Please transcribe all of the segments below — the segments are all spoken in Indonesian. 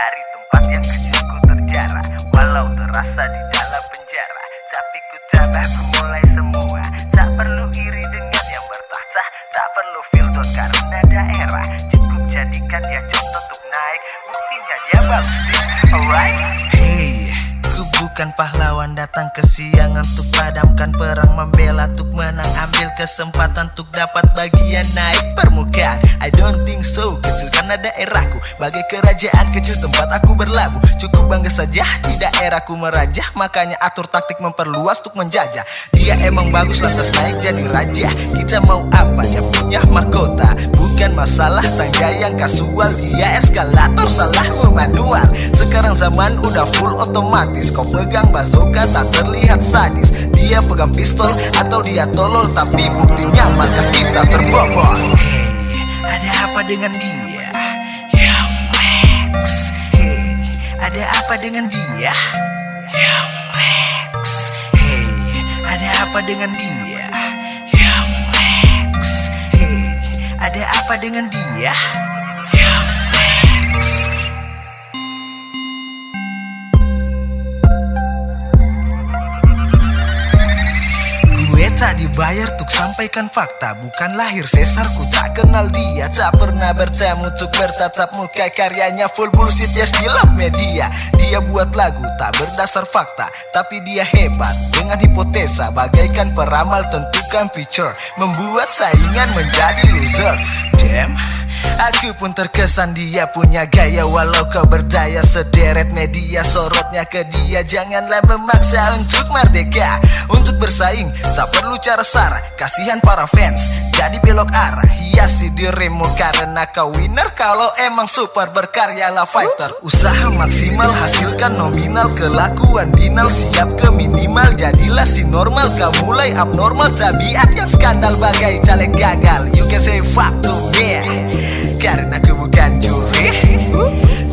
Dari tempat yang kecilku terjarah. Walau terasa di dalam penjara Tapi ku tanah ku semua. Tak perlu iri dengan yang bertahta Tak perlu filter karena daerah. Cukup jadikan dia contoh untuk naik Buktinya dia bagus bukan pahlawan datang ke siang untuk padamkan perang membela untuk menang ambil kesempatan untuk dapat bagian naik permukaan. I don't think so kecilkan daerahku. Bagai kerajaan kecil tempat aku berlabuh. Cukup bangga saja di daerahku merajah. Makanya atur taktik memperluas untuk menjajah. Dia emang bagus lantas naik jadi raja. Kita mau apa? Dia punya mahkota. Bukan masalah tangga yang kasual. Dia eskalator salahmu manual. Sekarang zaman udah full otomatis. Kau pegang bazooka tak terlihat sadis. Dia pegang pistol atau dia tolol Tapi buktinya markas kita terbobol. Hey, ada apa dengan dia? Young Lex Hey, ada apa dengan dia? Young Lex Hey, ada apa dengan dia? Dengan dia? Tak dibayar untuk sampaikan fakta Bukan lahir sesar. Ku tak kenal dia Tak pernah bertemu untuk bertatap muka. Karyanya full bullshit ya still media. Dia buat lagu tak berdasar fakta Tapi dia hebat. Dengan hipotesa Bagaikan peramal tentukan picture Membuat saingan menjadi loser. Damn Aku pun terkesan dia punya gaya. Walau kau berdaya sederet media Sorotnya ke dia. Janganlah memaksa untuk merdeka Untuk bersaing. Tak perlu cara sara Kasihan para fans. Jadi belok arah Hiasi dirimu karena kau winner. Kalau emang super berkaryalah fighter. Usaha maksimal hasilkan nominal. Kelakuan binal siap ke minimal. Jadilah si normal Kau mulai abnormal. Tabiat yang skandal bagai caleg gagal. You can say fuck to me karena aku bukan juri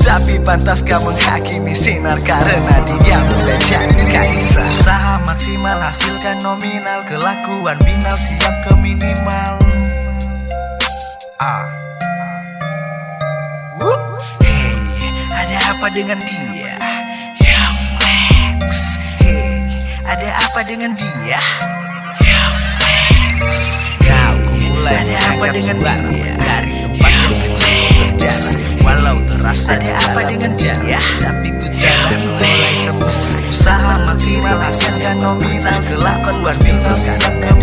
Tapi pantas kau menghakimi sinar Karena dia mulai jadi kaisar. Usaha maksimal hasilkan nominal. Kelakuan binal siap ke minimal. Ah. Hey, ada apa dengan dia? Hey, ada apa dengan dia? Lex Kau mulai ada apa dengan dia? Terasa ada apa dengan dia? Tapi ku jalan mulai sembuh Usaha maksimal. Hasilkan nominal Kelakuan binal siap ke daerah